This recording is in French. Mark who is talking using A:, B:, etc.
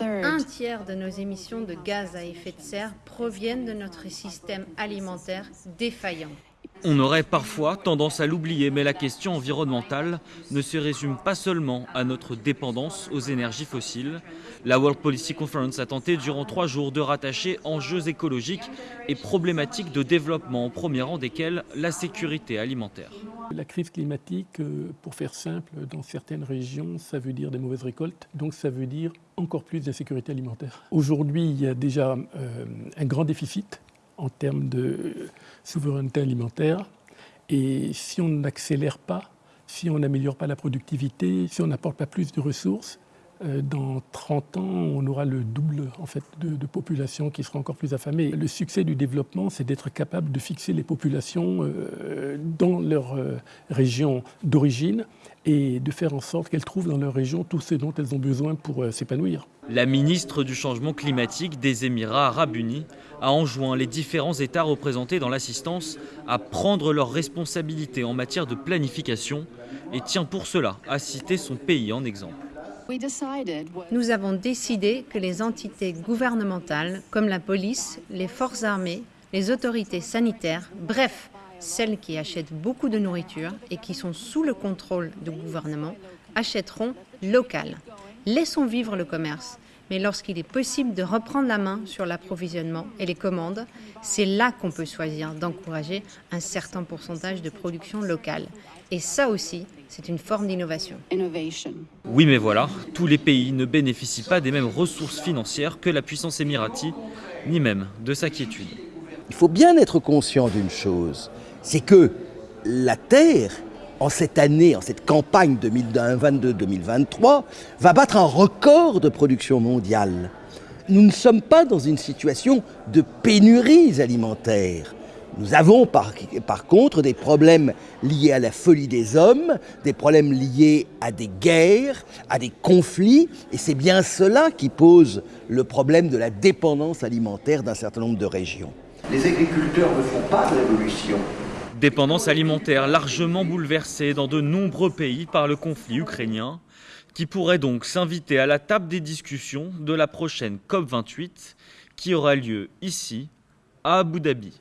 A: Un tiers de nos émissions de gaz à effet de serre proviennent de notre système alimentaire défaillant.
B: On aurait parfois tendance à l'oublier, mais la question environnementale ne se résume pas seulement à notre dépendance aux énergies fossiles. La World Policy Conference a tenté durant trois jours de rattacher enjeux écologiques et problématiques de développement, au premier rang desquels la sécurité alimentaire.
C: La crise climatique, euh, pour faire simple, dans certaines régions, ça veut dire des mauvaises récoltes, donc ça veut dire encore plus d'insécurité alimentaire. Aujourd'hui, il y a déjà euh, un grand déficit en termes de souveraineté alimentaire. Et si on n'accélère pas, si on n'améliore pas la productivité, si on n'apporte pas plus de ressources, dans 30 ans, on aura le double en fait, de, population qui sera encore plus affamée. Le succès du développement, c'est d'être capable de fixer les populations euh, dans leur euh, région d'origine et de faire en sorte qu'elles trouvent dans leur région tout ce dont elles ont besoin pour s'épanouir.
B: La ministre du Changement climatique des Émirats arabes unis a enjoint les différents États représentés dans l'assistance à prendre leurs responsabilités en matière de planification et tient pour cela à citer son pays en exemple.
A: Nous avons décidé que les entités gouvernementales, comme la police, les forces armées, les autorités sanitaires, bref, celles qui achètent beaucoup de nourriture et qui sont sous le contrôle du gouvernement, achèteront local. Laissons vivre le commerce. Mais lorsqu'il est possible de reprendre la main sur l'approvisionnement et les commandes, c'est là qu'on peut choisir d'encourager un certain pourcentage de production locale. Et ça aussi, c'est une forme d'innovation.
B: Oui, mais voilà, tous les pays ne bénéficient pas des mêmes ressources financières que la puissance émirati, ni même de sa quiétude.
D: Il faut bien être conscient d'une chose, c'est que la Terre, en cette année, en cette campagne 2022-2023, va battre un record de production mondiale. Nous ne sommes pas dans une situation de pénurie alimentaire. Nous avons par, par, contre des problèmes liés à la folie des hommes, des problèmes liés à des guerres, à des conflits, et c'est bien cela qui pose le problème de la dépendance alimentaire d'un certain nombre de régions.
E: Les agriculteurs ne font pas de révolution.
B: Dépendance alimentaire largement bouleversée dans de nombreux pays par le conflit ukrainien, qui pourrait donc s'inviter à la table des discussions de la prochaine COP28 qui aura lieu ici, à Abu Dhabi.